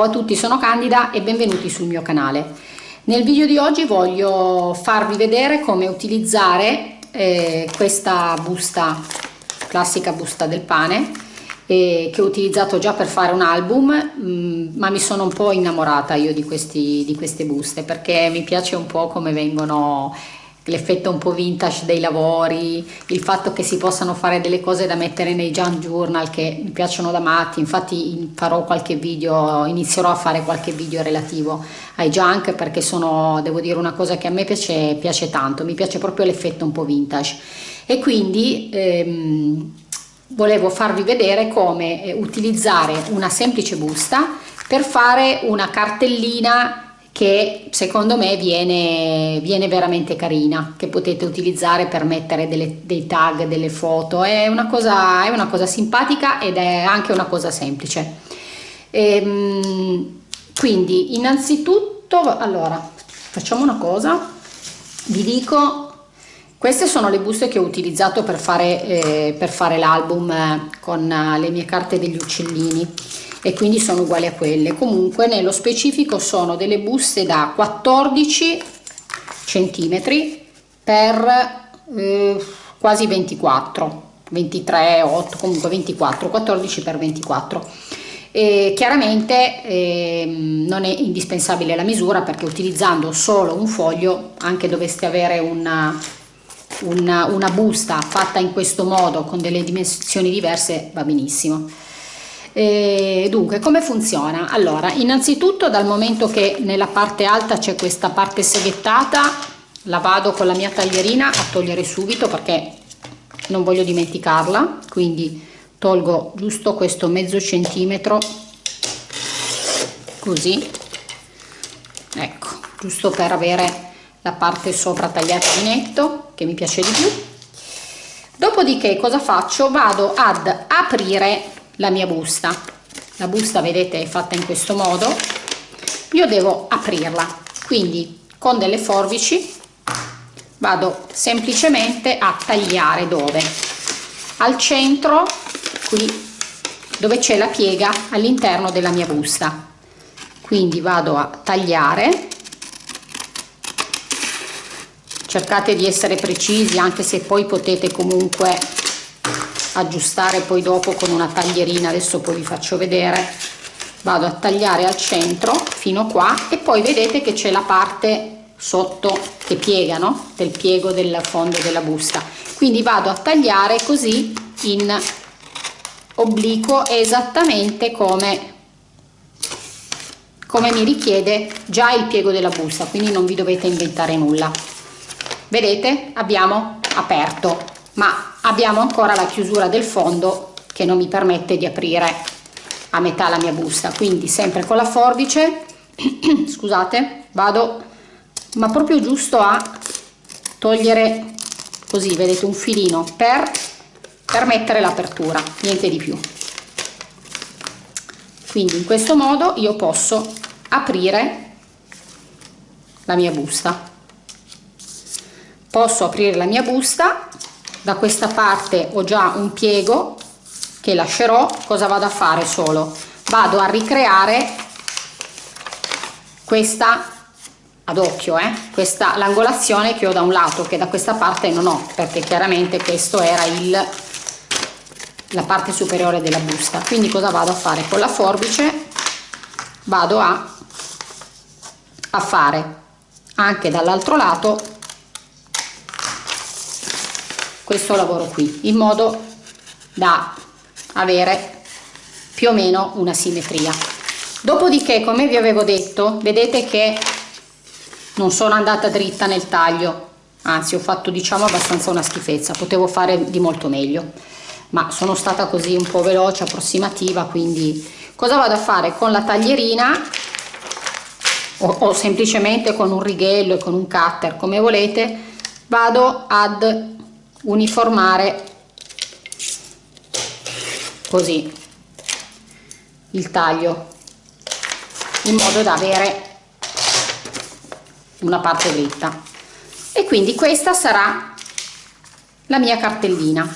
Ciao a tutti, sono Candida e benvenuti sul mio canale. Nel video di oggi voglio farvi vedere come utilizzare eh, questa busta, classica busta del pane, eh, che ho utilizzato già per fare un album, mh, mm, ma mi sono un po' innamorata io di, questi, di queste buste perché mi piace un po' come vengono l'effetto un po' vintage dei lavori, il fatto che si possano fare delle cose da mettere nei junk journal che mi piacciono da matti, infatti farò qualche video, inizierò a fare qualche video relativo ai junk perché sono, devo dire, una cosa che a me piace, piace tanto, mi piace proprio l'effetto un po' vintage. E quindi ehm, volevo farvi vedere come eh, utilizzare una semplice busta per fare una cartellina che secondo me viene, viene veramente carina, che potete utilizzare per mettere delle, dei tag, delle foto, è una, cosa, è una cosa simpatica ed è anche una cosa semplice. E, ehm, quindi innanzitutto, allora, facciamo una cosa, vi dico queste sono le buste che ho utilizzato per fare, eh, fare l'album eh, con eh, le mie carte degli uccellini e quindi sono uguali a quelle. Comunque nello specifico sono delle buste da 14 centimetri per eh, quasi 24 23 8 comunque 24 14 per 24 e chiaramente eh, non è indispensabile la misura perché utilizzando solo un foglio anche dovreste avere una, una, una busta fatta in questo modo con delle dimensioni diverse va benissimo e dunque, come funziona? Allora, innanzitutto dal momento che nella parte alta c'è questa parte seghettata, la vado con la mia taglierina a togliere subito perché non voglio dimenticarla, quindi tolgo giusto questo mezzo centimetro, così, ecco, giusto per avere la parte sopra tagliata di netto, che mi piace di più. Dopodiché cosa faccio? Vado ad aprire la mia busta. La busta vedete è fatta in questo modo. Io devo aprirla. Quindi con delle forbici vado semplicemente a tagliare dove? Al centro qui dove c'è la piega all'interno della mia busta. Quindi vado a tagliare. Cercate di essere precisi anche se poi potete comunque aggiustare poi dopo con una taglierina. Adesso poi vi faccio vedere. Vado a tagliare al centro fino qua e poi vedete che c'è la parte sotto che piega no? del piego del fondo della busta. Quindi vado a tagliare così in obliquo esattamente come come mi richiede già il piego della busta. Quindi non vi dovete inventare nulla. Vedete? Abbiamo aperto ma abbiamo ancora la chiusura del fondo che non mi permette di aprire a metà la mia busta quindi sempre con la forbice. Scusate vado ma proprio giusto a togliere così vedete un filino per permettere l'apertura niente di più. Quindi in questo modo io posso aprire la mia busta. Posso aprire la mia busta da questa parte ho già un piego che lascerò. Cosa vado a fare solo? Vado a ricreare questa ad occhio eh, questa l'angolazione che ho da un lato che da questa parte non ho perché chiaramente questo era il la parte superiore della busta. Quindi cosa vado a fare? Con la forbice vado a, a fare anche dall'altro lato questo lavoro qui in modo da avere più o meno una simmetria. Dopodiché come vi avevo detto vedete che non sono andata dritta nel taglio. Anzi ho fatto diciamo abbastanza una schifezza. Potevo fare di molto meglio. Ma sono stata così un po' veloce approssimativa quindi cosa vado a fare? Con la taglierina o, o semplicemente con un righello e con un cutter come volete vado ad uniformare così il taglio in modo da avere una parte dritta. E quindi questa sarà la mia cartellina.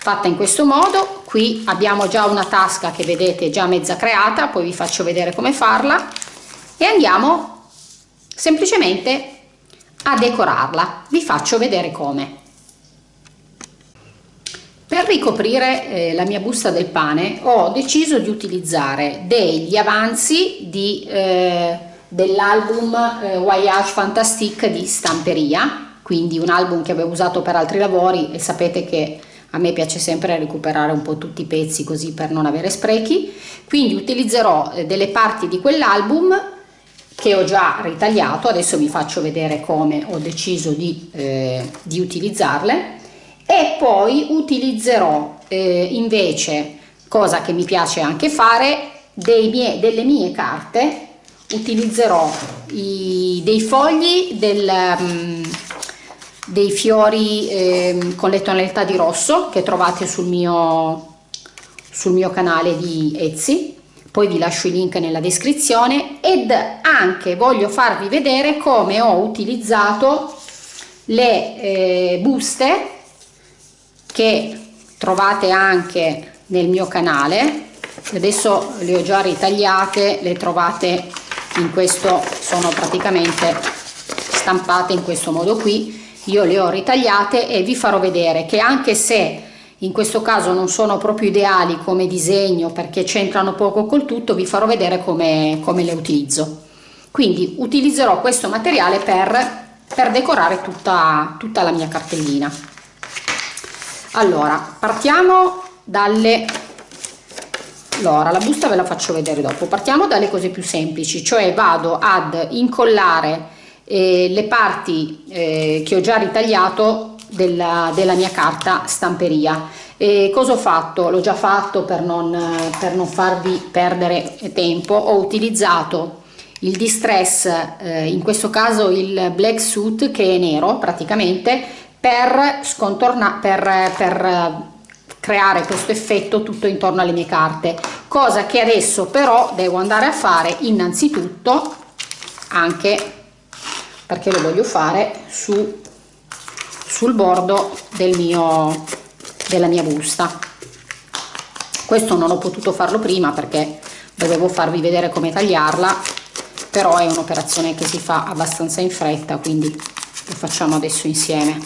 Fatta in questo modo qui abbiamo già una tasca che vedete già mezza creata poi vi faccio vedere come farla e andiamo semplicemente a decorarla. Vi faccio vedere come per ricoprire eh, la mia busta del pane ho deciso di utilizzare degli avanzi eh, dell'album eh, Voyage Fantastique di Stamperia quindi un album che avevo usato per altri lavori e sapete che a me piace sempre recuperare un po' tutti i pezzi così per non avere sprechi. Quindi utilizzerò eh, delle parti di quell'album che ho già ritagliato, adesso vi faccio vedere come ho deciso di, eh, di utilizzarle e poi utilizzerò eh, invece, cosa che mi piace anche fare, mie, delle mie carte, utilizzerò i, dei fogli del, um, dei fiori eh, con le tonalità di rosso che trovate sul mio, sul mio canale di Etsy. Poi vi lascio i link nella descrizione ed anche voglio farvi vedere come ho utilizzato le eh, buste che trovate anche nel mio canale. Adesso le ho già ritagliate le trovate in questo sono praticamente stampate in questo modo qui. Io le ho ritagliate e vi farò vedere che anche se in questo caso non sono proprio ideali come disegno perché c'entrano poco col tutto vi farò vedere come, come le utilizzo. Quindi utilizzerò questo materiale per, per decorare tutta, tutta la mia cartellina allora partiamo dalle allora la busta ve la faccio vedere dopo. Partiamo dalle cose più semplici cioè vado ad incollare eh, le parti eh, che ho già ritagliato della, della mia carta stamperia. E cosa ho fatto? L'ho già fatto per non, per non farvi perdere tempo. Ho utilizzato il distress eh, in questo caso il black suit che è nero praticamente per scontornare per, per creare questo effetto tutto intorno alle mie carte. Cosa che adesso però devo andare a fare innanzitutto anche perché lo voglio fare su sul bordo del mio, della mia busta. Questo non ho potuto farlo prima perché dovevo farvi vedere come tagliarla però è un'operazione che si fa abbastanza in fretta quindi lo facciamo adesso insieme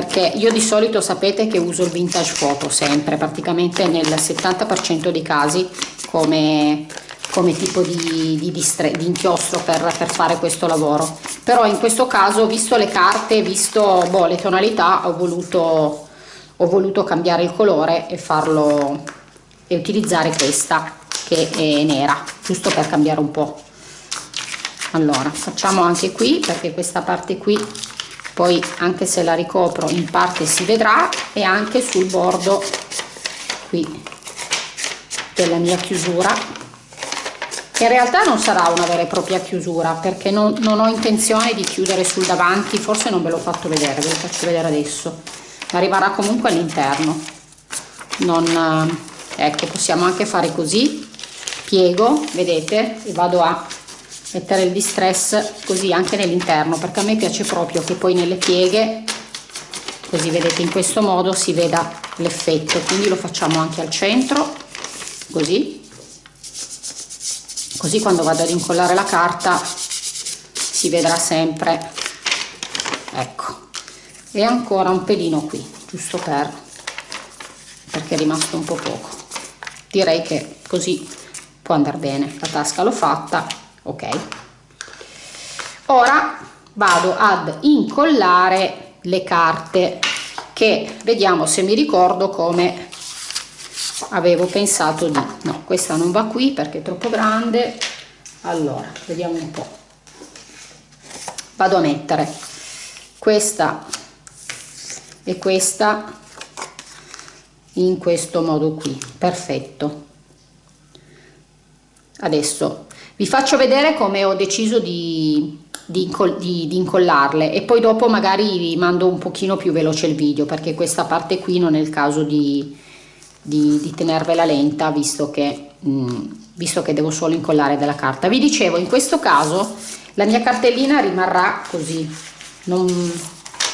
perché io di solito sapete che uso il vintage photo sempre praticamente nel 70% dei casi come come tipo di, di, di inchiostro per, per, fare questo lavoro. Però in questo caso visto le carte visto boh, le tonalità ho voluto ho voluto cambiare il colore e farlo e utilizzare questa che è nera giusto per cambiare un po. Allora facciamo anche qui perché questa parte qui poi anche se la ricopro in parte si vedrà e anche sul bordo qui della mia chiusura in realtà non sarà una vera e propria chiusura perché non, non ho intenzione di chiudere sul davanti forse non ve l'ho fatto vedere ve lo faccio vedere adesso arriverà comunque all'interno. Non eh, ecco possiamo anche fare così piego vedete e vado a mettere il distress così anche nell'interno perché a me piace proprio che poi nelle pieghe così vedete in questo modo si veda l'effetto. Quindi lo facciamo anche al centro così. Così quando vado ad incollare la carta si vedrà sempre ecco. E ancora un pelino qui giusto per perché è rimasto un po' poco. Direi che così può andare bene. La tasca l'ho fatta ok. Ora vado ad incollare le carte che vediamo se mi ricordo come avevo pensato di. No questa non va qui perché è troppo grande. Allora vediamo un po. Vado a mettere questa e questa in questo modo qui. Perfetto. Adesso vi faccio vedere come ho deciso di, di, di, di, incollarle e poi dopo magari vi mando un pochino più veloce il video perché questa parte qui non è il caso di, di, tenervela lenta visto che, mh, mm, visto che devo solo incollare della carta. Vi dicevo in questo caso la mia cartellina rimarrà così. Non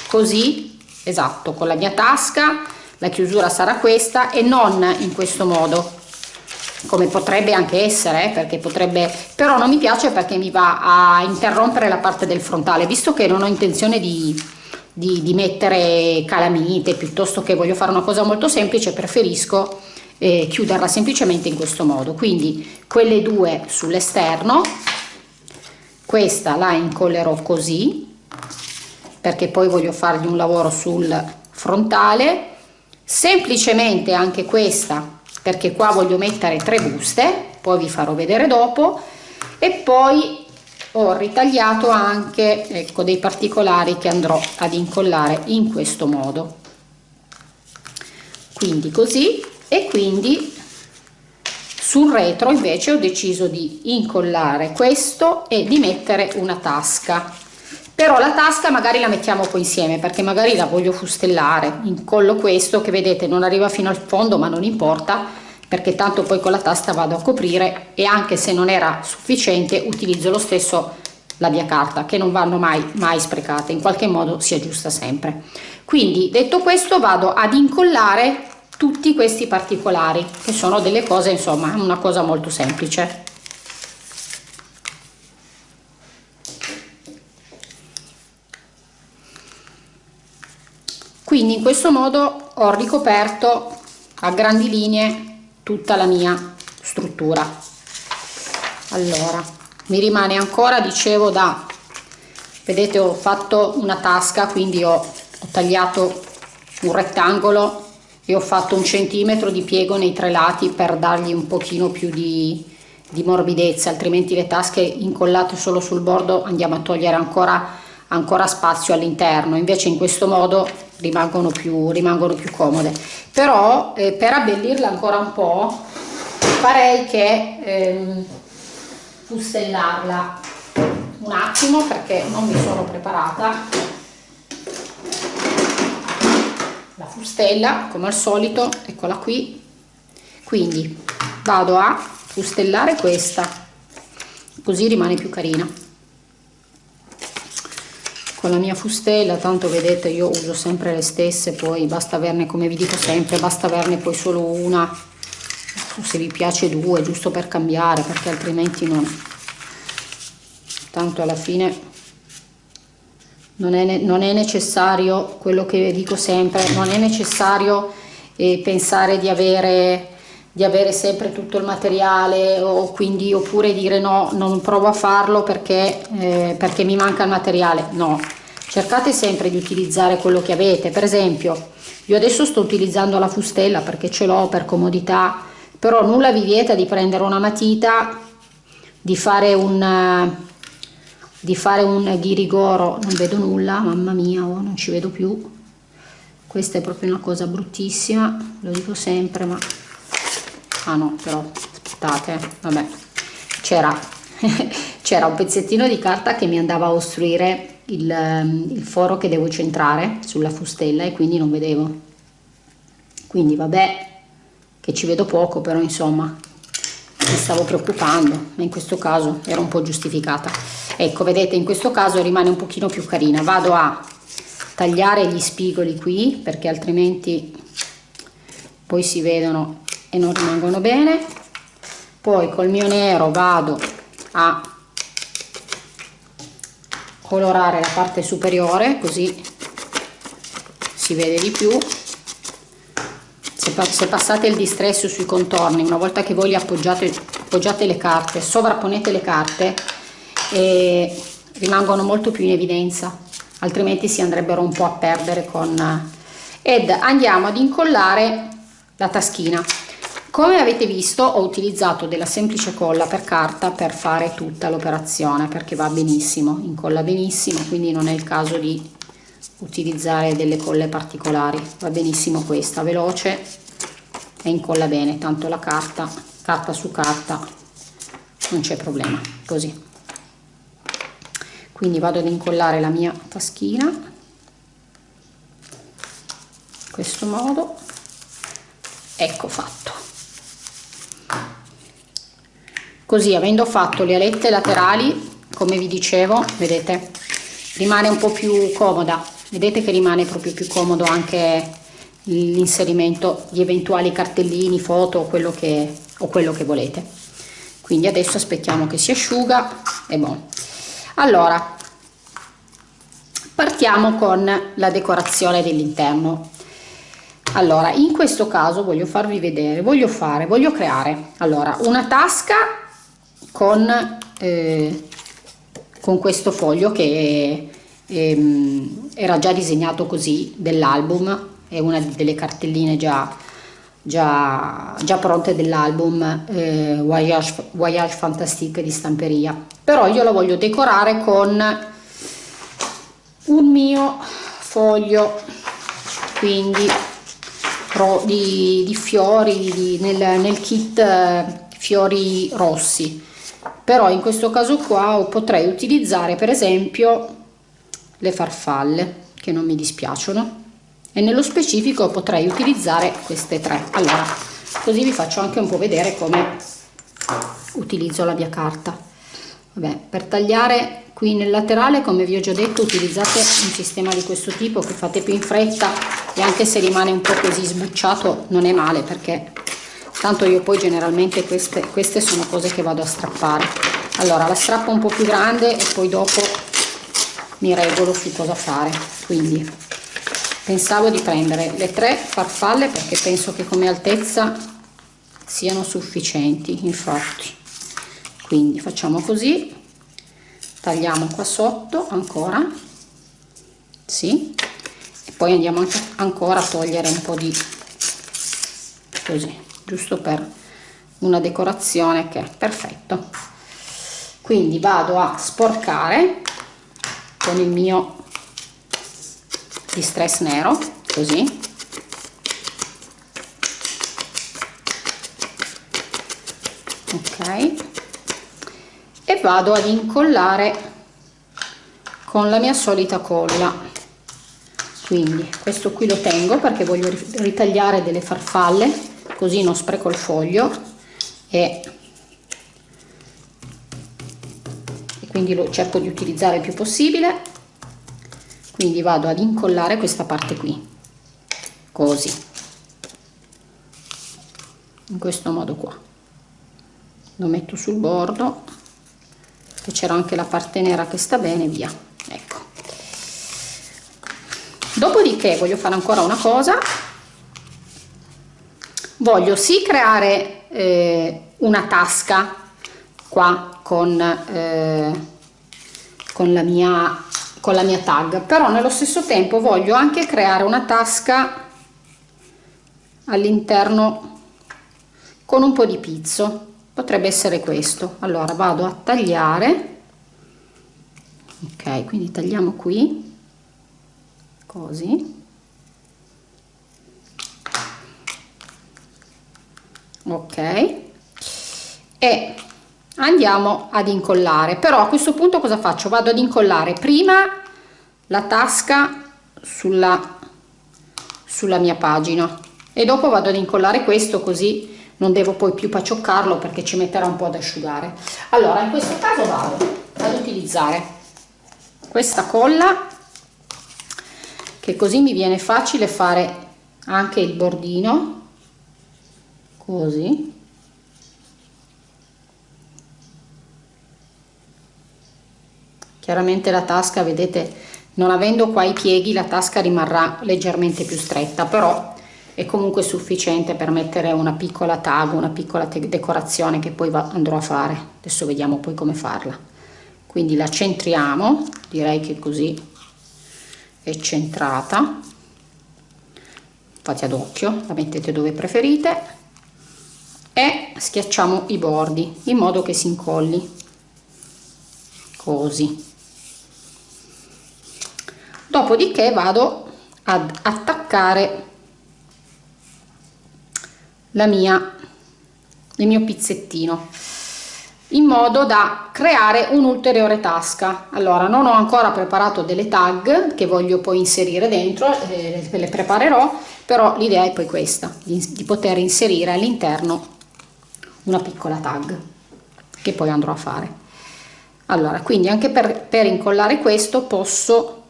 così esatto con la mia tasca la chiusura sarà questa e non in questo modo come potrebbe anche essere eh, perché potrebbe però non mi piace perché mi va a interrompere la parte del frontale visto che non ho intenzione di, di, di mettere calamite piuttosto che voglio fare una cosa molto semplice preferisco eh, chiuderla semplicemente in questo modo. Quindi quelle due sull'esterno questa la incollerò così perché poi voglio fargli un lavoro sul frontale. Semplicemente anche questa perché qua voglio mettere tre buste poi vi farò vedere dopo. E poi ho ritagliato anche ecco dei particolari che andrò ad incollare in questo modo. Quindi così. E quindi sul retro invece ho deciso di incollare questo e di mettere una tasca però la tasca magari la mettiamo poi insieme perché magari la voglio fustellare. Incollo questo che vedete non arriva fino al fondo ma non importa perché tanto poi con la tasta vado a coprire e anche se non era sufficiente utilizzo lo stesso la mia carta che non vanno mai mai sprecate. In qualche modo si aggiusta sempre. Quindi detto questo vado ad incollare tutti questi particolari che sono delle cose insomma una cosa molto semplice quindi in questo modo ho ricoperto a grandi linee tutta la mia struttura. Allora mi rimane ancora dicevo da vedete ho fatto una tasca quindi ho, ho tagliato un rettangolo e ho fatto un centimetro di piego nei tre lati per dargli un pochino più di, di morbidezza altrimenti le tasche incollate solo sul bordo andiamo a togliere ancora ancora spazio all'interno. Invece in questo modo rimangono più, rimangono più comode. Però eh, per abbellirla ancora un po' farei che ehm, fustellarla un attimo perché non mi sono preparata. La fustella come al solito eccola qui. Quindi vado a fustellare questa così rimane più carina con la mia fustella tanto vedete io uso sempre le stesse poi basta averne come vi dico sempre basta averne poi solo una. Se vi piace due giusto per cambiare perché altrimenti non. Tanto alla fine non è, non è necessario quello che dico sempre non è necessario eh, pensare di avere di avere sempre tutto il materiale o quindi oppure dire no non provo a farlo perché, eh, perché mi manca il materiale. No. Cercate sempre di utilizzare quello che avete. Per esempio io adesso sto utilizzando la fustella perché ce l'ho per comodità però nulla vi vieta di prendere una matita di fare un di fare un ghirigoro. Non vedo nulla mamma mia oh, non ci vedo più. Questa è proprio una cosa bruttissima lo dico sempre ma ah no però aspettate vabbè. C'era c'era un pezzettino di carta che mi andava a ostruire il, ehm, il foro che devo centrare sulla fustella e quindi non vedevo. Quindi vabbè che ci vedo poco però insomma mi stavo preoccupando ma in questo caso era un po' giustificata. Ecco vedete in questo caso rimane un pochino più carina. Vado a tagliare gli spigoli qui perché altrimenti poi si vedono e non rimangono bene. Poi col mio nero vado a colorare la parte superiore così si vede di più. Se, passate il distresso sui contorni una volta che voi li appoggiate, appoggiate le carte sovrapponete le carte e rimangono molto più in evidenza altrimenti si andrebbero un po' a perdere con ed andiamo ad incollare la taschina come avete visto ho utilizzato della semplice colla per carta per fare tutta l'operazione perché va benissimo, incolla benissimo, quindi non è il caso di utilizzare delle colle particolari, va benissimo questa, veloce e incolla bene, tanto la carta, carta su carta, non c'è problema, così. Quindi vado ad incollare la mia taschina, in questo modo, ecco fatto così avendo fatto le alette laterali come vi dicevo vedete rimane un po più comoda. Vedete che rimane proprio più comodo anche l'inserimento di eventuali cartellini foto quello che, o quello che volete. Quindi adesso aspettiamo che si asciuga e bon allora partiamo con la decorazione dell'interno. Allora in questo caso voglio farvi vedere voglio fare voglio creare. Allora una tasca con eh, con questo foglio che ehm, era già disegnato così dell'album è una delle cartelline già già, già pronte dell'album eh, Voyage, Voyage Fantastique di stamperia. Però io la voglio decorare con un mio foglio quindi di, di fiori di, nel, nel kit eh, fiori rossi però in questo caso qua potrei utilizzare per esempio le farfalle che non mi dispiacciono. E nello specifico potrei utilizzare queste tre. Allora così vi faccio anche un po' vedere come utilizzo la mia carta. Vabbè, per tagliare qui nel laterale come vi ho già detto utilizzate un sistema di questo tipo che fate più in fretta e anche se rimane un po' così sbucciato non è male perché tanto io poi generalmente queste, queste sono cose che vado a strappare. Allora la strappo un po' più grande e poi dopo mi regolo su cosa fare. Quindi pensavo di prendere le tre farfalle perché penso che come altezza siano sufficienti infatti. Quindi facciamo così. Tagliamo qua sotto ancora. Sì. E poi andiamo anche ancora a togliere un po di così giusto per una decorazione che è perfetto. Quindi vado a sporcare con il mio distress nero così. Ok. E vado ad incollare con la mia solita colla quindi questo qui lo tengo perché voglio ritagliare delle farfalle così non spreco il foglio e, e quindi lo cerco di utilizzare il più possibile. Quindi vado ad incollare questa parte qui così in questo modo qua. Lo metto sul bordo che c'era anche la parte nera che sta bene via. Ecco. Dopodiché voglio fare ancora una cosa voglio sì creare eh, una tasca qua con, eh, con la mia con la mia tag però nello stesso tempo voglio anche creare una tasca all'interno con un po di pizzo. Potrebbe essere questo. Allora vado a tagliare. Ok quindi tagliamo qui. Così ok. E andiamo ad incollare. Però a questo punto cosa faccio? Vado ad incollare prima la tasca sulla sulla mia pagina. E dopo vado ad incollare questo così non devo poi più pacioccarlo perché ci metterà un po' ad asciugare. Allora in questo caso vado ad utilizzare questa colla che così mi viene facile fare anche il bordino così chiaramente la tasca vedete non avendo qua i pieghi la tasca rimarrà leggermente più stretta però è comunque sufficiente per mettere una piccola tag, una piccola decorazione che poi andrò a fare. Adesso vediamo poi come farla. Quindi la centriamo, direi che così è centrata. Fate ad occhio, la mettete dove preferite e schiacciamo i bordi in modo che si incolli così. Dopodiché vado ad attaccare la mia, il mio pizzettino in modo da creare un'ulteriore tasca allora non ho ancora preparato delle tag che voglio poi inserire dentro eh, le preparerò però l'idea è poi questa di, di poter inserire all'interno una piccola tag che poi andrò a fare. Allora quindi anche per, per incollare questo posso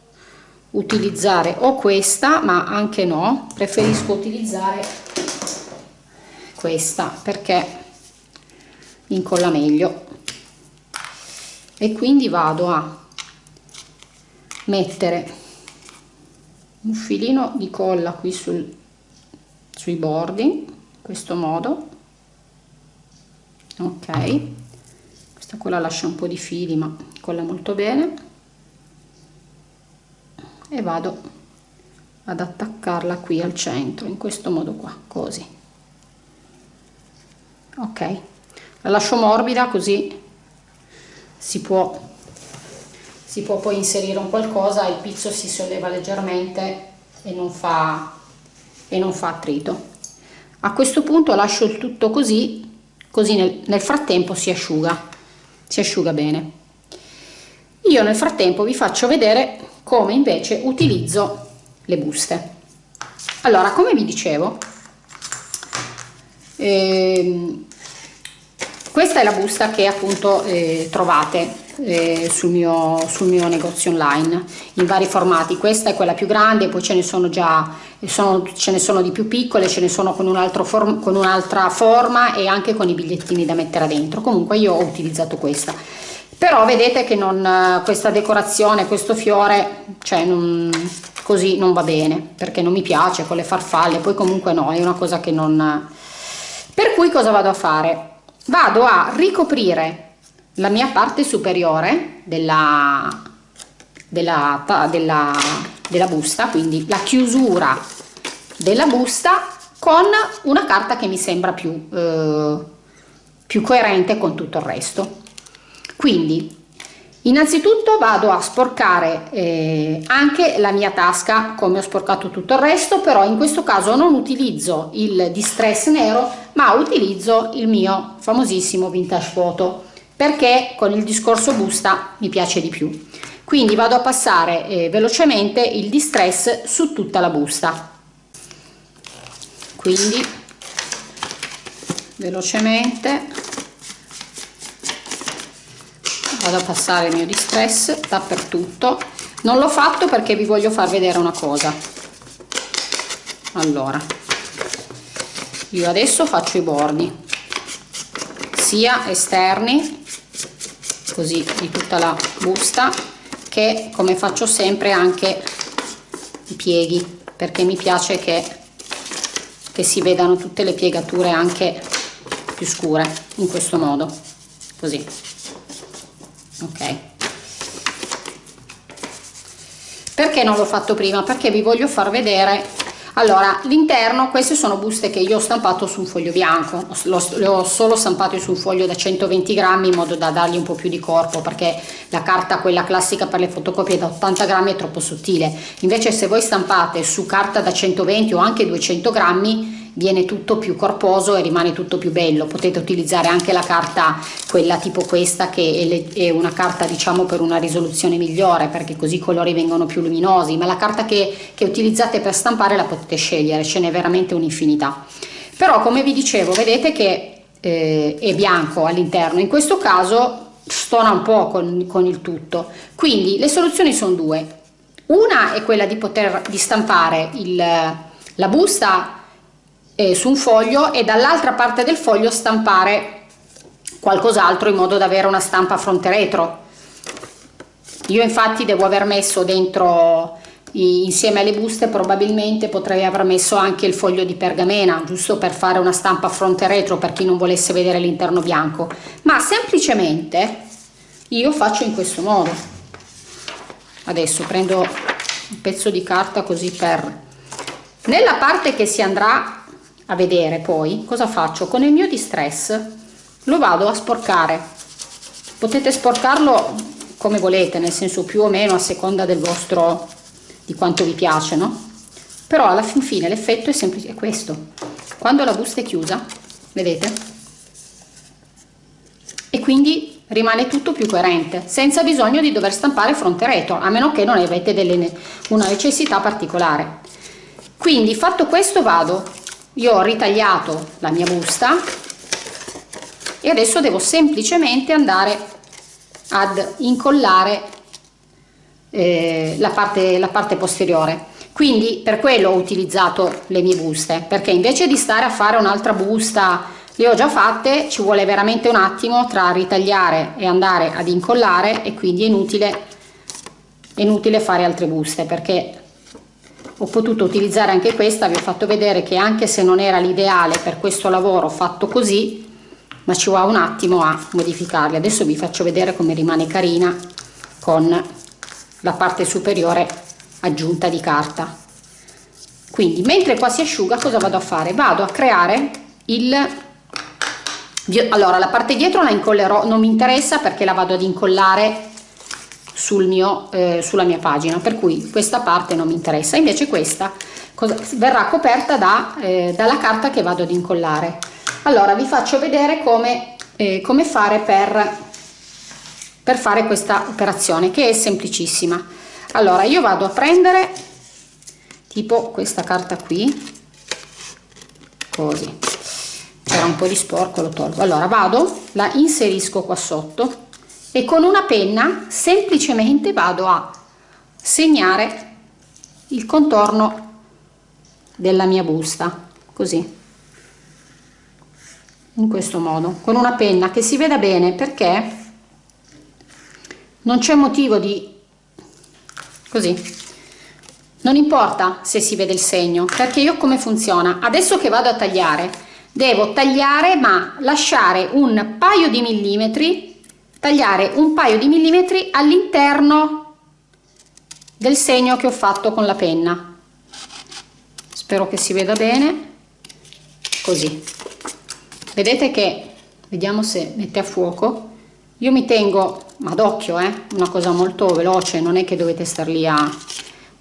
utilizzare o questa ma anche no preferisco utilizzare questa perché incolla meglio. E quindi vado a mettere un filino di colla qui sul, sui bordi in questo modo ok. Questa qua la lascia un po' di fili ma colla molto bene. E vado ad attaccarla qui al centro in questo modo qua così. Ok. La lascio morbida così si può si può poi inserire un qualcosa il pizzo si solleva leggermente e non fa e non fa attrito. A questo punto lascio il tutto così così nel, nel frattempo si asciuga si asciuga bene. Io nel frattempo vi faccio vedere come invece utilizzo le buste. Allora come vi dicevo ehm, questa è la busta che appunto eh, trovate eh, sul, mio, sul mio negozio online in vari formati. Questa è quella più grande poi ce ne sono già sono, ce ne sono di più piccole ce ne sono con, un form, un'altra forma e anche con i bigliettini da mettere dentro. Comunque io ho utilizzato questa. Però vedete che non, questa decorazione questo fiore cioè non, così non va bene perché non mi piace con le farfalle poi comunque no è una cosa che non per cui cosa vado a fare? Vado a ricoprire la mia parte superiore della, della, della, della busta, quindi la chiusura della busta con una carta che mi sembra più, eh, più coerente con tutto il resto. Quindi innanzitutto vado a sporcare eh, anche la mia tasca come ho sporcato tutto il resto però in questo caso non utilizzo il distress nero ma utilizzo il mio famosissimo vintage photo perché con il discorso busta mi piace di più. Quindi vado a passare eh, velocemente il distress su tutta la busta. Quindi velocemente vado a passare il mio distress dappertutto. Non l'ho fatto perché vi voglio far vedere una cosa. Allora io adesso faccio i bordi sia esterni così di tutta la busta che come faccio sempre anche i pieghi perché mi piace che, che si vedano tutte le piegature anche più scure in questo modo così. Ok. Perché non l'ho fatto prima? Perché vi voglio far vedere allora l'interno queste sono buste che io ho stampato su un foglio bianco. Le ho solo stampate su un foglio da 120 grammi in modo da dargli un po' più di corpo perché la carta quella classica per le fotocopie da 80 grammi è troppo sottile. Invece se voi stampate su carta da 120 o anche 200 grammi viene tutto più corposo e rimane tutto più bello. Potete utilizzare anche la carta quella tipo questa che è una carta diciamo per una risoluzione migliore perché così i colori vengono più luminosi. Ma la carta che, che utilizzate per stampare la potete scegliere ce n'è veramente un'infinità. Però come vi dicevo vedete che eh, è bianco all'interno. In questo caso stona un po' con, con il tutto. Quindi le soluzioni sono due. Una è quella di poter di stampare il, la busta eh, su un foglio e dall'altra parte del foglio stampare qualcos'altro in modo da avere una stampa fronte retro. Io infatti devo aver messo dentro insieme alle buste probabilmente potrei aver messo anche il foglio di pergamena giusto per fare una stampa fronte retro per chi non volesse vedere l'interno bianco. Ma semplicemente io faccio in questo modo. Adesso prendo un pezzo di carta così per nella parte che si andrà a vedere poi cosa faccio con il mio distress. Lo vado a sporcare. Potete sporcarlo come volete nel senso più o meno a seconda del vostro di quanto vi piace no? Però alla fin fine l'effetto è semplice questo. Quando la busta è chiusa vedete? E quindi rimane tutto più coerente senza bisogno di dover stampare fronte retro a meno che non avete delle, una necessità particolare. Quindi fatto questo vado io ho ritagliato la mia busta e adesso devo semplicemente andare ad incollare eh, la, parte, la parte posteriore. Quindi per quello ho utilizzato le mie buste perché invece di stare a fare un'altra busta le ho già fatte ci vuole veramente un attimo tra ritagliare e andare ad incollare e quindi è inutile, è inutile fare altre buste perché ho potuto utilizzare anche questa vi ho fatto vedere che anche se non era l'ideale per questo lavoro fatto così ma ci va un attimo a modificarli. Adesso vi faccio vedere come rimane carina con la parte superiore aggiunta di carta. Quindi mentre qua si asciuga cosa vado a fare? Vado a creare il allora la parte dietro la incollerò non mi interessa perché la vado ad incollare sul mio eh, sulla mia pagina per cui questa parte non mi interessa. Invece questa cosa, verrà coperta da, eh, dalla carta che vado ad incollare. Allora vi faccio vedere come, eh, come fare per per fare questa operazione che è semplicissima. Allora io vado a prendere tipo questa carta qui così. C'era un po di sporco lo tolgo. Allora vado la inserisco qua sotto e con una penna semplicemente vado a segnare il contorno della mia busta così. In questo modo con una penna che si veda bene perché non c'è motivo di così. Non importa se si vede il segno perché io come funziona? Adesso che vado a tagliare devo tagliare ma lasciare un paio di millimetri tagliare un paio di millimetri all'interno del segno che ho fatto con la penna. Spero che si veda bene. Così. Vedete che vediamo se mette a fuoco. Io mi tengo ma d'occhio eh una cosa molto veloce non è che dovete star lì a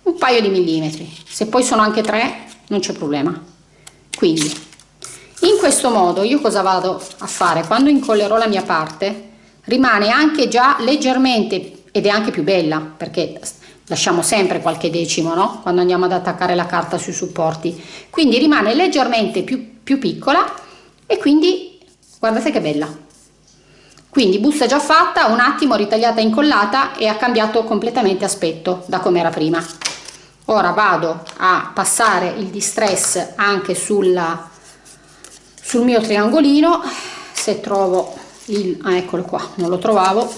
un paio di millimetri. Se poi sono anche tre non c'è problema. Quindi in questo modo io cosa vado a fare? Quando incollerò la mia parte rimane anche già leggermente ed è anche più bella perché lasciamo sempre qualche decimo no? quando andiamo ad attaccare la carta sui supporti. Quindi rimane leggermente più, più piccola e quindi guardate che bella. Quindi busta già fatta un attimo ritagliata e incollata e ha cambiato completamente aspetto da come era prima. Ora vado a passare il distress anche sulla, sul mio triangolino. Se trovo il ah, eccolo qua non lo trovavo.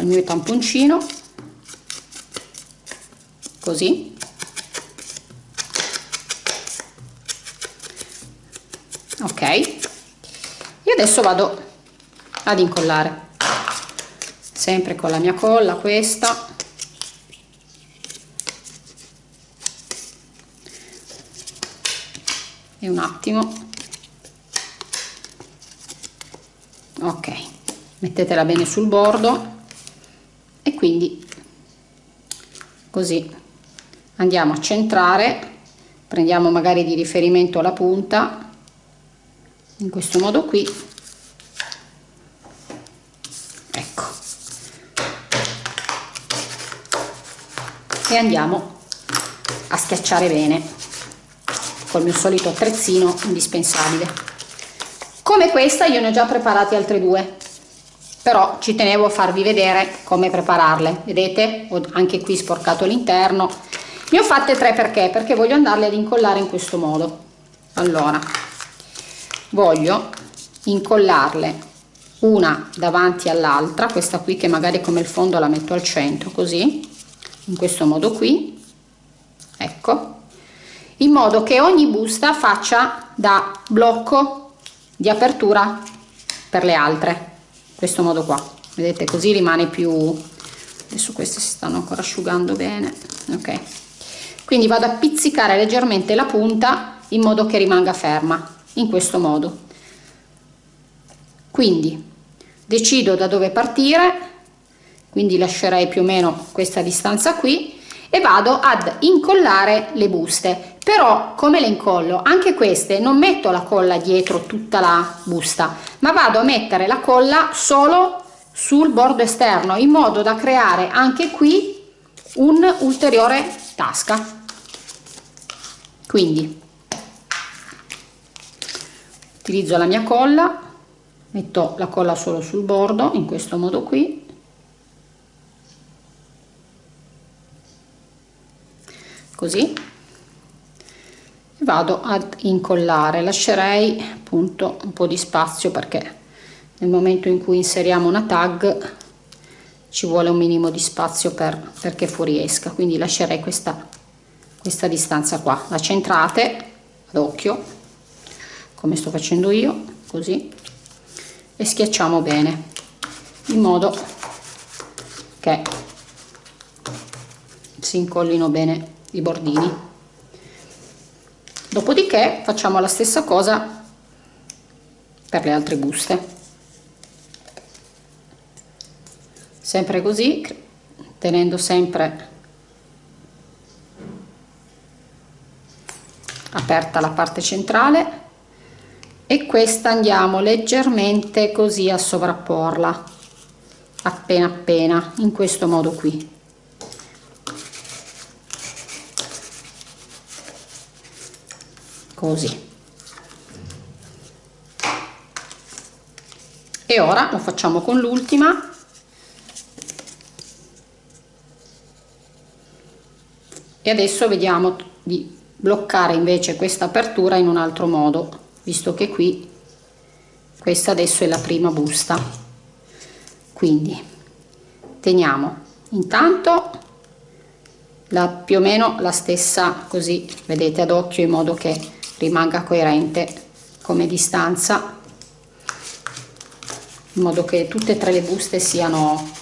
Il mio tamponcino. Così. Ok. E adesso vado ad incollare. Sempre con la mia colla questa. E un attimo ok mettetela bene sul bordo e quindi così andiamo a centrare prendiamo magari di riferimento la punta in questo modo qui. E andiamo a schiacciare bene col mio solito attrezzino indispensabile come questa io ne ho già preparati altre due. Però ci tenevo a farvi vedere come prepararle. Vedete? Ho anche qui sporcato l'interno. Ne ho fatte tre perché? Perché voglio andarle ad incollare in questo modo. Allora voglio incollarle una davanti all'altra questa qui che magari come il fondo la metto al centro così in questo modo qui. Ecco. In modo che ogni busta faccia da blocco di apertura per le altre. Questo modo qua. Vedete così rimane più adesso queste si stanno ancora asciugando bene. Ok. Quindi vado a pizzicare leggermente la punta in modo che rimanga ferma in questo modo. Quindi decido da dove partire. Quindi lascerei più o meno questa distanza qui e vado ad incollare le buste però come le incollo anche queste non metto la colla dietro tutta la busta ma vado a mettere la colla solo sul bordo esterno in modo da creare anche qui un ulteriore tasca. Quindi utilizzo la mia colla metto la colla solo sul bordo in questo modo qui. Così vado ad incollare lascerei appunto un po di spazio perché nel momento in cui inseriamo una tag ci vuole un minimo di spazio per, perché fuoriesca quindi lascerei questa questa distanza qua. La centrate ad occhio come sto facendo io così e schiacciamo bene in modo che si incollino bene i bordini dopodiché facciamo la stessa cosa per le altre buste. Sempre così tenendo sempre aperta la parte centrale. E questa andiamo leggermente così a sovrapporla appena appena in questo modo qui così. E ora lo facciamo con l'ultima. E adesso vediamo di bloccare invece questa apertura in un altro modo visto che qui questa adesso è la prima busta. Quindi teniamo intanto la, più o meno la stessa così vedete ad occhio in modo che rimanga coerente come distanza in modo che tutte e tre le buste siano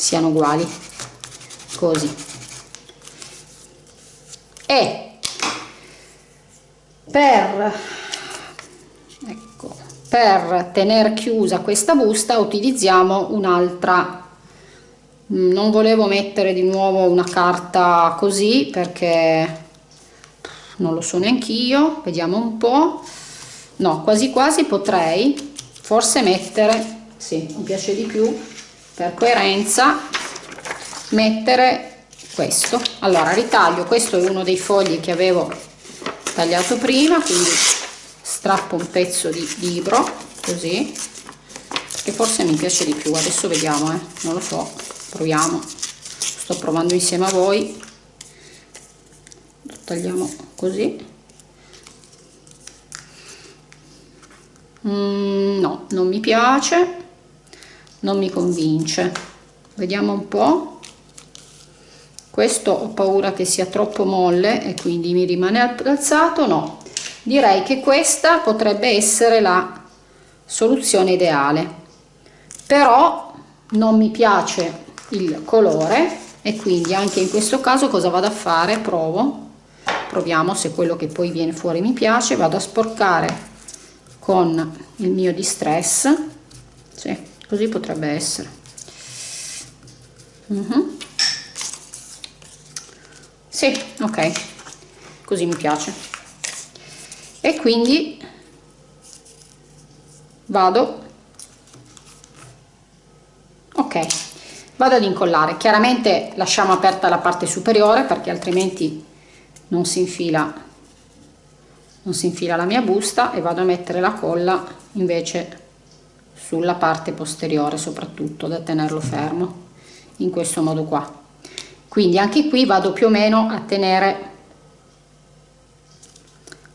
siano uguali così. E per, ecco, per tenere chiusa questa busta utilizziamo un'altra non volevo mettere di nuovo una carta così perché non lo so neanche io vediamo un po. No quasi quasi potrei forse mettere sì mi piace di più per coerenza mettere questo. Allora ritaglio questo è uno dei fogli che avevo tagliato prima quindi strappo un pezzo di libro così che forse mi piace di più. Adesso vediamo eh non lo so proviamo. Sto provando insieme a voi tagliamo così. Mm, no non mi piace non mi convince. Vediamo un po' questo ho paura che sia troppo molle e quindi mi rimane alzato no direi che questa potrebbe essere la soluzione ideale. Però non mi piace il colore e quindi anche in questo caso cosa vado a fare? Provo proviamo se quello che poi viene fuori mi piace vado a sporcare con il mio distress sì, così potrebbe essere uh mhm. -huh. Sì, ok, così mi piace. E quindi vado, ok, vado ad incollare. Chiaramente lasciamo aperta la parte superiore perché altrimenti non si infila non si infila la mia busta e vado a mettere la colla invece sulla parte posteriore soprattutto da tenerlo fermo in questo modo qua. Quindi anche qui vado più o meno a tenere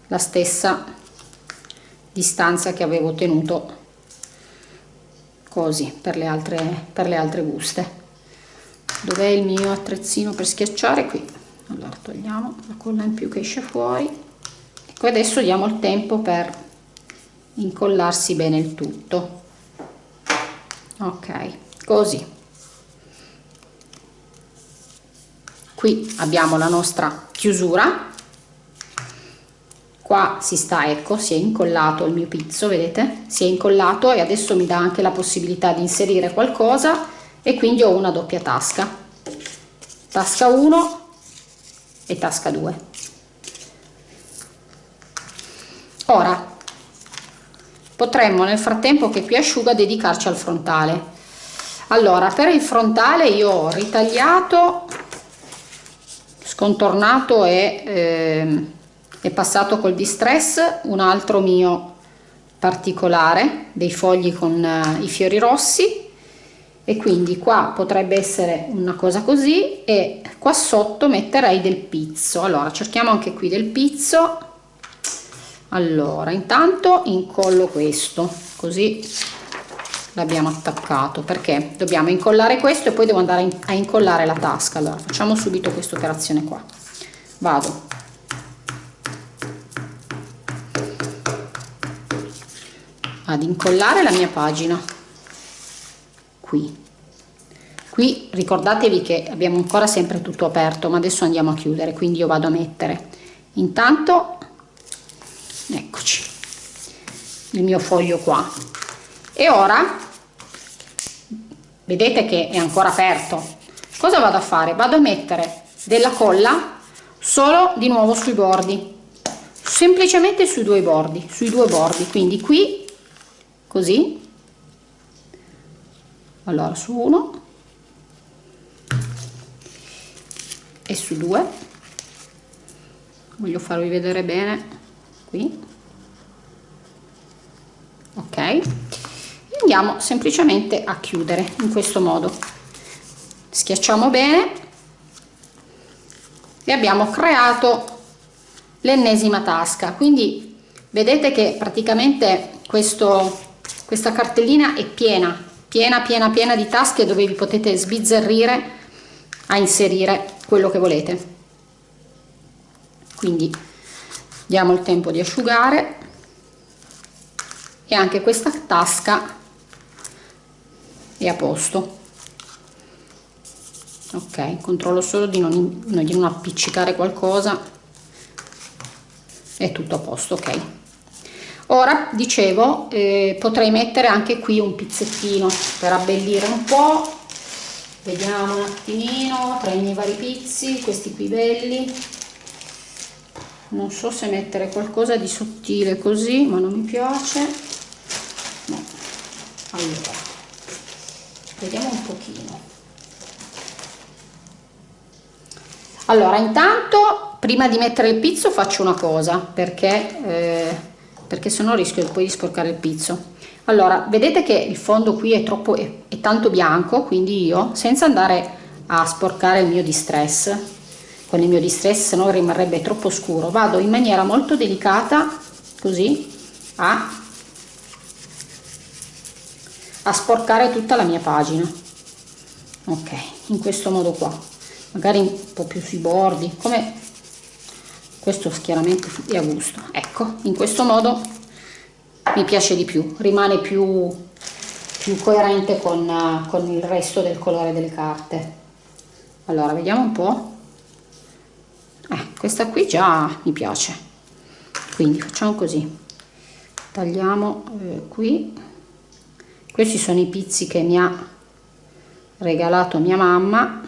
la stessa distanza che avevo tenuto così per le altre per le altre buste. Dov'è il mio attrezzino per schiacciare? Qui allora togliamo la colla in più che esce fuori. Ecco adesso diamo il tempo per incollarsi bene il tutto. Ok così. Qui abbiamo la nostra chiusura. Qua si sta ecco si è incollato il mio pizzo vedete? Si è incollato e adesso mi dà anche la possibilità di inserire qualcosa e quindi ho una doppia tasca. Tasca 1 e tasca 2 ora potremmo nel frattempo che qui asciuga dedicarci al frontale. Allora per il frontale io ho ritagliato scontornato e eh, è passato col distress un altro mio particolare dei fogli con eh, i fiori rossi e quindi qua potrebbe essere una cosa così e qua sotto metterei del pizzo. Allora cerchiamo anche qui del pizzo. Allora intanto incollo questo così l'abbiamo attaccato perché dobbiamo incollare questo e poi devo andare a incollare la tasca. Allora facciamo subito questa operazione qua. Vado. Ad incollare la mia pagina qui. Qui ricordatevi che abbiamo ancora sempre tutto aperto ma adesso andiamo a chiudere quindi io vado a mettere. Intanto eccoci il mio foglio qua. E ora vedete che è ancora aperto. Cosa vado a fare? Vado a mettere della colla solo di nuovo sui bordi semplicemente sui due bordi sui due bordi. Quindi qui così allora su uno. E su due. Voglio farvi vedere bene qui. Ok. Andiamo semplicemente a chiudere in questo modo. Schiacciamo bene. E abbiamo creato l'ennesima tasca. Quindi vedete che praticamente questo questa cartellina è piena piena piena piena di tasche dove vi potete sbizzarrire a inserire quello che volete. Quindi diamo il tempo di asciugare e anche questa tasca è a posto. Ok controllo solo di non, di non appiccicare qualcosa. È tutto a posto ok ora dicevo eh, potrei mettere anche qui un pizzettino per abbellire un po. Vediamo un attimino tra i miei vari pizzi questi qui belli. Non so se mettere qualcosa di sottile così ma non mi piace. No. allora vediamo un pochino. Allora intanto prima di mettere il pizzo faccio una cosa perché eh, perché se no rischio poi di sporcare il pizzo. Allora vedete che il fondo qui è troppo è, è tanto bianco quindi io senza andare a sporcare il mio distress con il mio distress se no rimarrebbe troppo scuro vado in maniera molto delicata così a, a sporcare tutta la mia pagina. Ok in questo modo qua. Magari un po' più sui bordi come questo chiaramente è a gusto ecco in questo modo mi piace di più rimane più, più coerente con, con il resto del colore delle carte. Allora vediamo un po' eh, questa qui già mi piace. Quindi facciamo così. Tagliamo eh, qui. Questi sono i pizzi che mi ha regalato mia mamma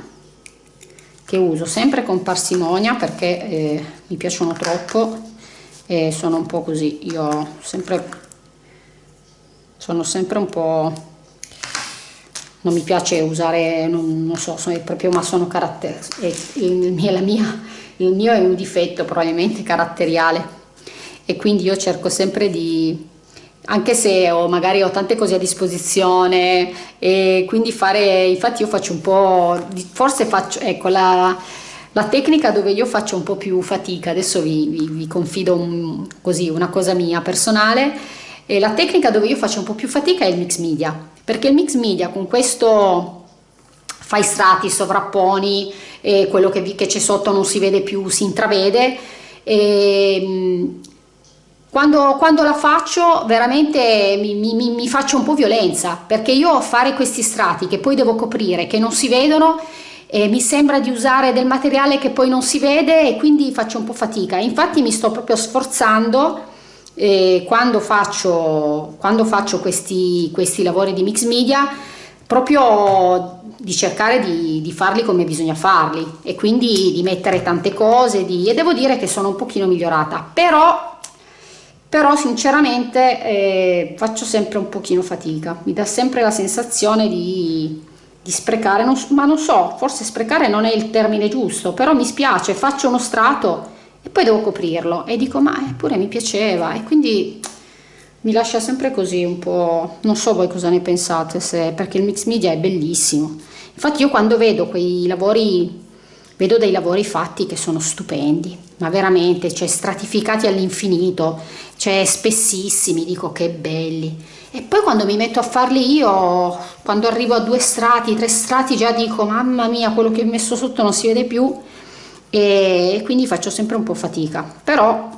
che uso sempre con parsimonia perché eh, mi piacciono troppo e sono un po' così. Io sempre sono sempre un po' non mi piace usare non, non so sono proprio ma sono caratteristiche il, il, il mio è un difetto probabilmente caratteriale e quindi io cerco sempre di anche se ho, magari ho tante cose a disposizione e quindi fare, infatti io faccio un po', forse faccio, ecco la, la tecnica dove io faccio un po' più fatica, adesso vi, vi, vi confido un, così una cosa mia personale, e la tecnica dove io faccio un po' più fatica è il mix media, perché il mix media con questo fai strati, sovrapponi, e quello che, che c'è sotto non si vede più, si intravede, e, quando, quando, la faccio veramente mi, mi, mi, faccio un po' violenza perché io fare questi strati che poi devo coprire che non si vedono eh, mi sembra di usare del materiale che poi non si vede e quindi faccio un po' fatica. Infatti mi sto proprio sforzando eh, quando faccio, quando faccio questi, questi lavori di mix media proprio di cercare di, di, farli come bisogna farli e quindi di mettere tante cose di, e devo dire che sono un pochino migliorata. Però però sinceramente eh, faccio sempre un pochino fatica. Mi dà sempre la sensazione di, di sprecare. Non, ma non so forse sprecare non è il termine giusto però mi spiace faccio uno strato e poi devo coprirlo. E dico ma eppure mi piaceva. E quindi mi lascia sempre così un po' non so voi cosa ne pensate se perché il mix media è bellissimo. Infatti io quando vedo quei lavori vedo dei lavori fatti che sono stupendi ma veramente cioè stratificati all'infinito cioè spessissimi dico che belli. E poi quando mi metto a farli io quando arrivo a due strati tre strati già dico mamma mia quello che ho messo sotto non si vede più. E quindi faccio sempre un po' fatica però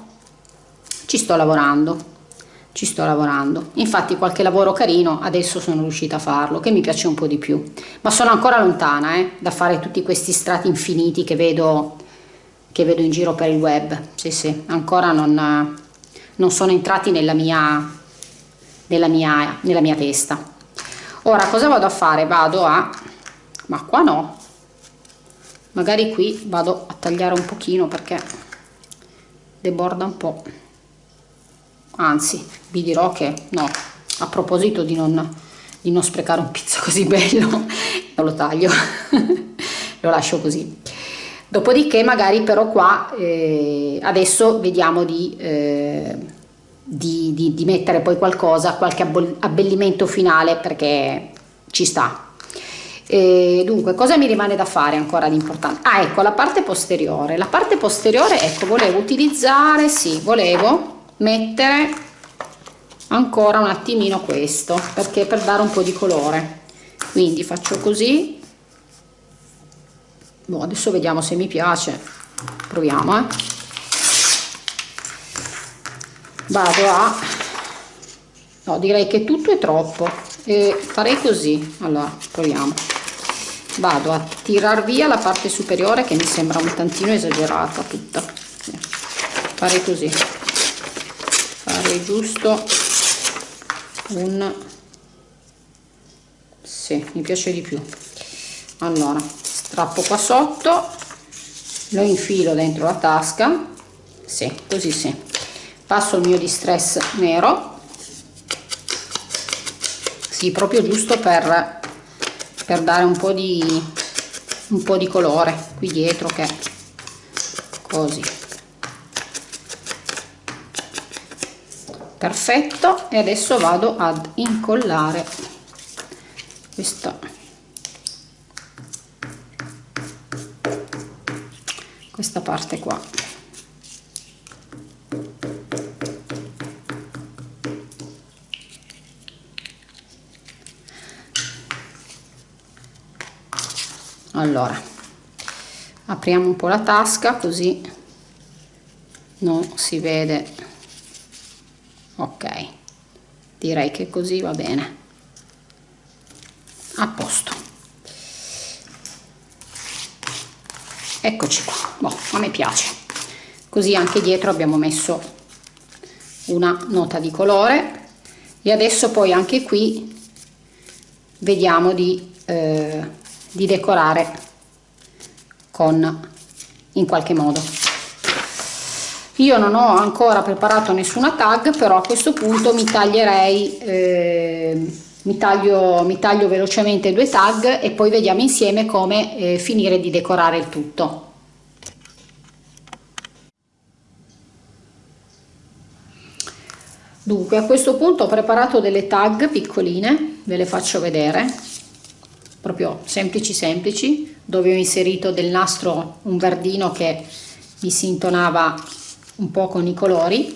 ci sto lavorando ci sto lavorando. Infatti qualche lavoro carino adesso sono riuscita a farlo che mi piace un po' di più. Ma sono ancora lontana eh, da fare tutti questi strati infiniti che vedo che vedo in giro per il web. Sì sì ancora non, non sono entrati nella mia nella mia nella mia testa. Ora cosa vado a fare? Vado a ma qua no. Magari qui vado a tagliare un pochino perché deborda un po' anzi vi dirò che no a proposito di non, di non sprecare un pizzo così bello lo taglio lo lascio così. Dopodiché magari però qua eh, adesso vediamo di, eh, di, di, di mettere poi qualcosa qualche abbellimento finale perché ci sta. E dunque cosa mi rimane da fare ancora di importante? Ah ecco la parte posteriore. La parte posteriore ecco volevo utilizzare sì volevo mettere ancora un attimino questo perché per dare un po' di colore. Quindi faccio così. Boh, adesso vediamo se mi piace. Proviamo eh. vado a no direi che tutto è troppo. E farei così. Allora proviamo. Vado a tirar via la parte superiore che mi sembra un tantino esagerata tutta. Farei così fare giusto? Un sì, mi piace di più. Allora strappo qua sotto lo infilo dentro la tasca sì, così sì. Passo il mio distress nero. Sì, proprio giusto per, per dare un po' di un po' di colore qui dietro che così perfetto. E adesso vado ad incollare questa questa parte qua. Allora apriamo un po' la tasca così non si vede ok. Direi che così va bene. A posto. Eccoci qua. Boh, a me piace. Così anche dietro abbiamo messo una nota di colore. E adesso poi anche qui vediamo di, eh, di decorare con in qualche modo io non ho ancora preparato nessuna tag però a questo punto mi taglierei eh, mi, taglio, mi taglio velocemente due tag e poi vediamo insieme come eh, finire di decorare il tutto. Dunque a questo punto ho preparato delle tag piccoline ve le faccio vedere proprio semplici semplici dove ho inserito del nastro un verdino che mi si intonava un po' con i colori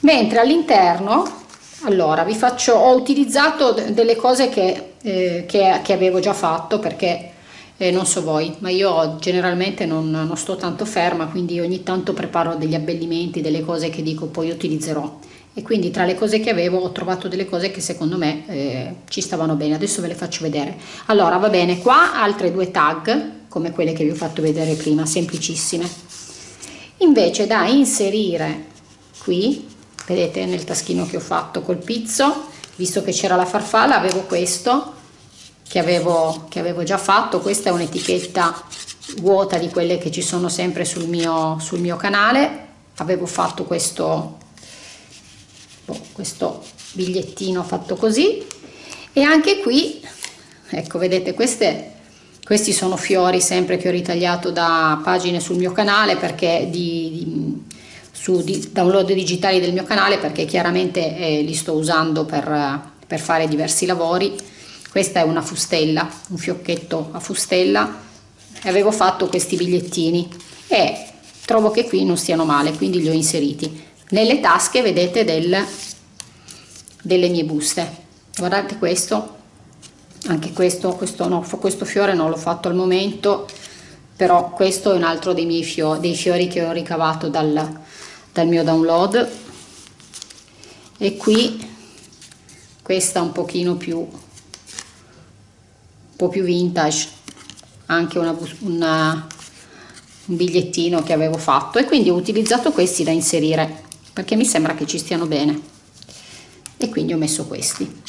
mentre all'interno allora vi faccio ho utilizzato delle cose che, eh, che, che avevo già fatto perché eh, non so voi ma io generalmente non, non, sto tanto ferma quindi ogni tanto preparo degli abbellimenti delle cose che dico poi utilizzerò. E quindi tra le cose che avevo ho trovato delle cose che secondo me eh, ci stavano bene. Adesso ve le faccio vedere. Allora va bene qua altre due tag come quelle che vi ho fatto vedere prima semplicissime invece da inserire qui vedete nel taschino che ho fatto col pizzo visto che c'era la farfalla avevo questo che avevo, che avevo già fatto. Questa è un'etichetta vuota di quelle che ci sono sempre sul mio, sul mio canale. Avevo fatto questo boh, questo bigliettino fatto così. E anche qui ecco vedete queste questi sono fiori sempre che ho ritagliato da pagine sul mio canale perché di, di, su di, download digitali del mio canale perché chiaramente eh, li sto usando per, per fare diversi lavori. Questa è una fustella un fiocchetto a fustella. E avevo fatto questi bigliettini e trovo che qui non stiano male quindi li ho inseriti. Nelle tasche vedete del, delle mie buste. Guardate questo anche questo questo no questo fiore non l'ho fatto al momento però questo è un altro dei miei fiori, dei fiori che ho ricavato dal, dal mio download. E qui questa un pochino più un po' più vintage anche una, una, un bigliettino che avevo fatto. E quindi ho utilizzato questi da inserire perché mi sembra che ci stiano bene. E quindi ho messo questi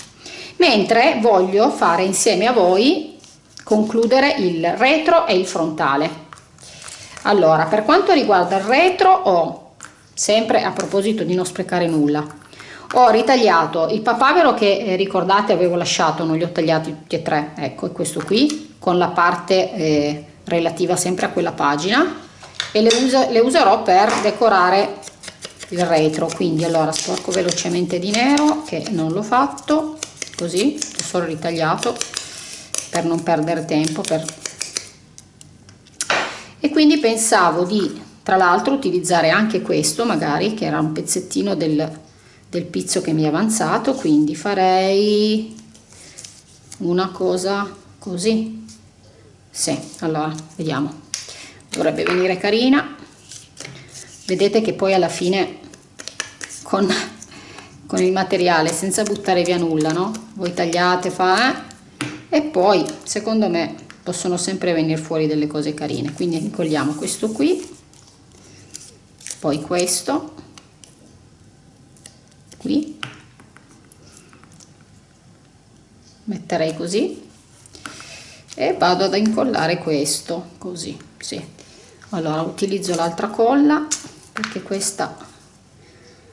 mentre voglio fare insieme a voi concludere il retro e il frontale. Allora per quanto riguarda il retro ho sempre a proposito di non sprecare nulla ho ritagliato il papavero che eh, ricordate avevo lasciato non li ho tagliati tutti e tre. Ecco questo qui con la parte eh, relativa sempre a quella pagina e le, uso, le userò per decorare il retro. Quindi allora sporco velocemente di nero che non l'ho fatto così ho solo ritagliato per non perdere tempo per... e quindi pensavo di tra l'altro utilizzare anche questo magari che era un pezzettino del, del pizzo che mi è avanzato quindi farei una cosa così. Sì allora vediamo. Dovrebbe venire carina. Vedete che poi alla fine con, con il materiale senza buttare via nulla no? Voi tagliate fa eh? e poi secondo me possono sempre venire fuori delle cose carine. Quindi incolliamo questo qui poi questo qui. Metterei così. E vado ad incollare questo così sì. Allora utilizzo l'altra colla perché questa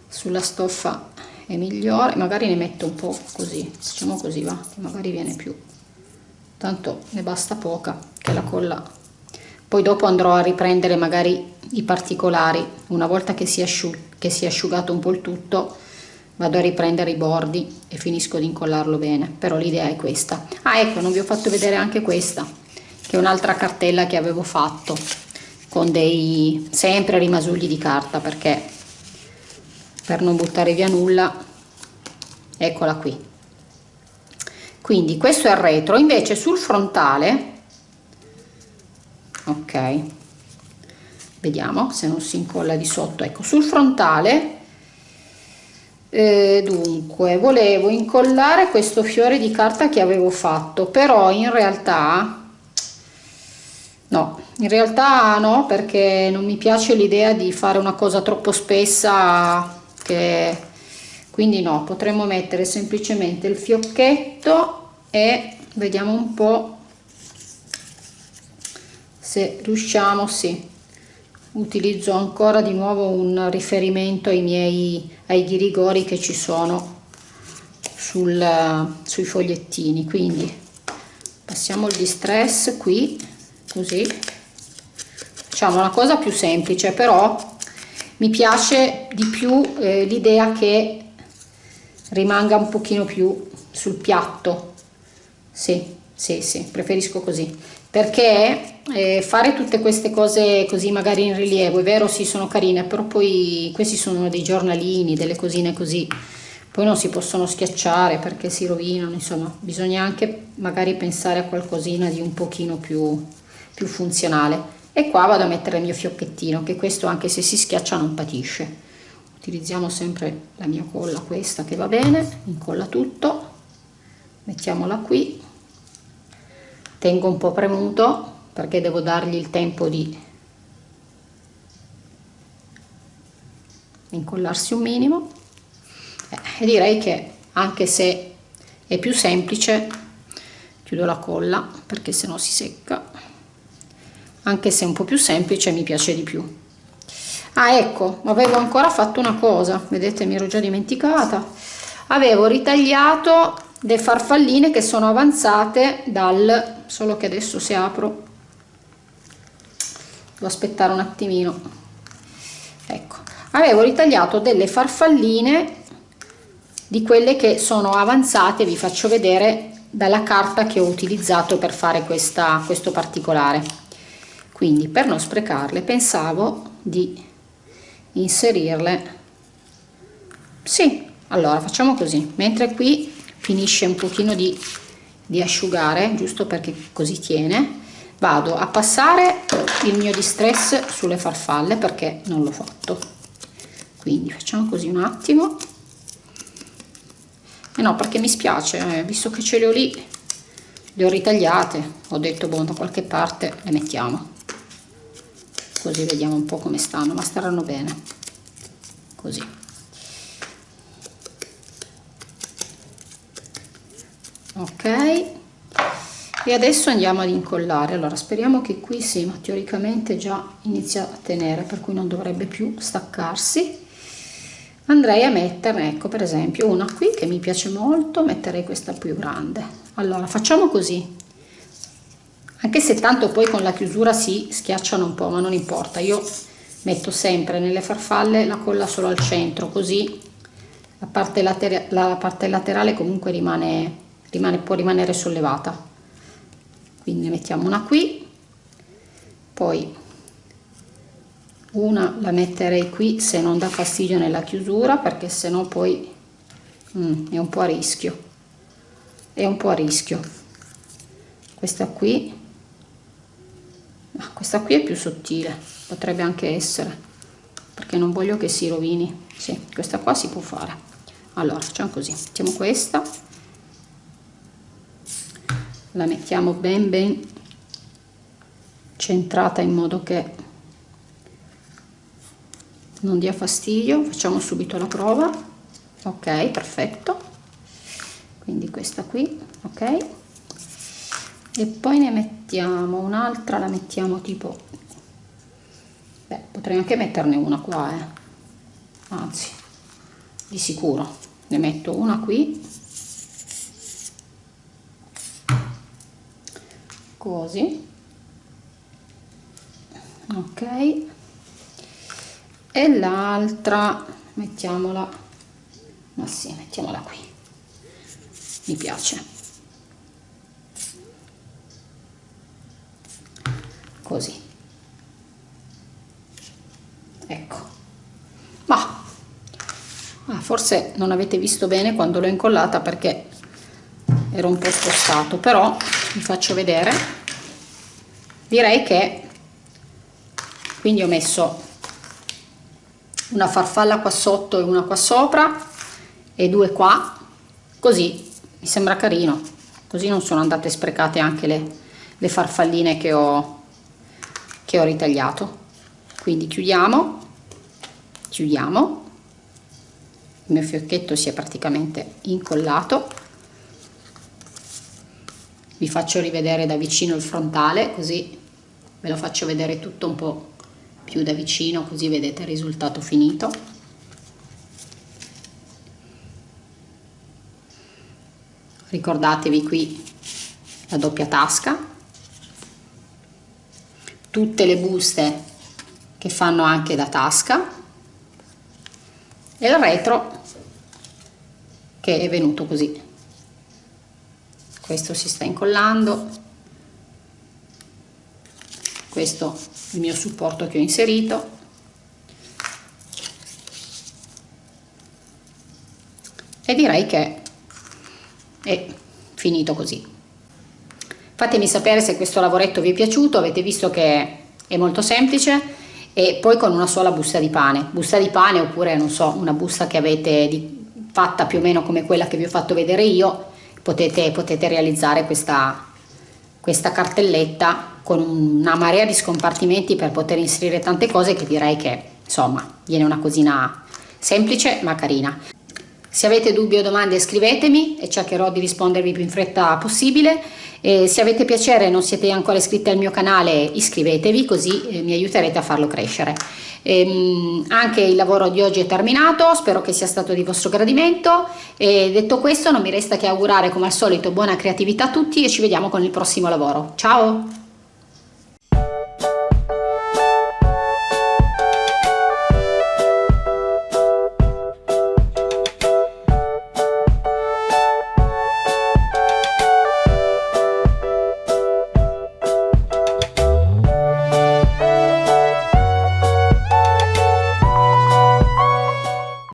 sulla stoffa è migliore magari ne metto un po così facciamo così va che magari viene più. Tanto ne basta poca che la colla. Poi dopo andrò a riprendere magari i particolari. Una volta che si, che si è asciugato un po' il tutto vado a riprendere i bordi e finisco di incollarlo bene. Però l'idea è questa. Ah ecco non vi ho fatto vedere anche questa che è un'altra cartella che avevo fatto con dei sempre rimasugli di carta perché per non buttare via nulla. Eccola qui. Quindi questo è il retro. Invece sul frontale ok vediamo se non si incolla di sotto. Ecco sul frontale eh, dunque volevo incollare questo fiore di carta che avevo fatto però in realtà no in realtà no perché non mi piace l'idea di fare una cosa troppo spessa che quindi no potremmo mettere semplicemente il fiocchetto e vediamo un po' se riusciamo sì. Utilizzo ancora di nuovo un riferimento ai miei ai ghirigori che ci sono sul, sui fogliettini. Quindi passiamo il distress qui così. Facciamo una cosa più semplice però mi piace di più eh, l'idea che rimanga un pochino più sul piatto sì, sì, sì, preferisco così. Perché eh, fare tutte queste cose così magari in rilievo, è vero, sì, sono carine, però poi questi sono dei giornalini, delle cosine così, poi non si possono schiacciare perché si rovinano, insomma, bisogna anche magari pensare a qualcosina di un pochino più, più funzionale. E qua vado a mettere il mio fiocchettino, che questo anche se si schiaccia non patisce. Utilizziamo sempre la mia colla, questa che va bene, incolla tutto. Mettiamola qui. Tengo un po' premuto perché devo dargli il tempo di incollarsi un minimo. Eh, e direi che anche se è più semplice chiudo la colla perché se no si secca anche se un po' più semplice mi piace di più. Ah ecco avevo ancora fatto una cosa vedete mi ero già dimenticata. Avevo ritagliato le farfalline che sono avanzate dal solo che adesso se apro devo aspettare un attimino. Ecco avevo ritagliato delle farfalline di quelle che sono avanzate vi faccio vedere dalla carta che ho utilizzato per fare questa, questo particolare quindi per non sprecarle pensavo di inserirle. Sì allora facciamo così. Mentre qui finisce un pochino di, di asciugare giusto perché così tiene vado a passare il mio distress sulle farfalle perché non l'ho fatto. Quindi facciamo così un attimo. E eh no perché mi spiace eh, visto che ce le ho lì le ho ritagliate ho detto boh da qualche parte le mettiamo così vediamo un po come stanno ma staranno bene. Così. Ok. E adesso andiamo ad incollare. Allora speriamo che qui sì ma teoricamente già inizia a tenere per cui non dovrebbe più staccarsi. Andrei a metterne ecco per esempio una qui che mi piace molto metterei questa più grande. Allora facciamo così anche se tanto poi con la chiusura si schiacciano un po' ma non importa. Io metto sempre nelle farfalle la colla solo al centro così la parte, later la parte laterale comunque rimane, rimane, può rimanere sollevata. Quindi ne mettiamo una qui. Poi una la metterei qui se non dà fastidio nella chiusura perché se no poi mm, è un po' a rischio. È un po' a rischio. Questa qui ah, questa qui è più sottile potrebbe anche essere perché non voglio che si rovini. Sì, questa qua si può fare. Allora facciamo così mettiamo questa la mettiamo ben ben centrata in modo che non dia fastidio. Facciamo subito la prova. Ok perfetto. Quindi questa qui ok e poi ne mettiamo un'altra la mettiamo tipo beh potrei anche metterne una qua eh. anzi di sicuro ne metto una qui. Così. Ok. E l'altra mettiamola ma sì mettiamola qui. Mi piace così. Ecco. Ma ah, forse non avete visto bene quando l'ho incollata perché ero un po' spostato però vi faccio vedere. Direi che quindi ho messo una farfalla qua sotto e una qua sopra e due qua così mi sembra carino. Così non sono andate sprecate anche le, le farfalline che ho che ho ritagliato. Quindi chiudiamo chiudiamo. Il mio fiocchetto si è praticamente incollato. Vi faccio rivedere da vicino il frontale così ve lo faccio vedere tutto un po' più da vicino così vedete il risultato finito. Ricordatevi qui la doppia tasca tutte le buste che fanno anche da tasca e il retro che è venuto così. Questo si sta incollando. Questo il mio supporto che ho inserito. E direi che è finito così fatemi sapere se questo lavoretto vi è piaciuto avete visto che è molto semplice e poi con una sola busta di pane busta di pane oppure non so una busta che avete di, fatta più o meno come quella che vi ho fatto vedere io potete, potete realizzare questa, questa cartelletta con una marea di scompartimenti per poter inserire tante cose che direi che insomma viene una cosina semplice ma carina. Se avete dubbi o domande scrivetemi e cercherò di rispondervi più in fretta possibile. E se avete piacere e non siete ancora iscritti al mio canale iscrivetevi così eh, mi aiuterete a farlo crescere. Ehm, anche il lavoro di oggi è terminato, spero che sia stato di vostro gradimento e detto questo non mi resta che augurare come al solito buona creatività a tutti e ci vediamo con il prossimo lavoro. Ciao!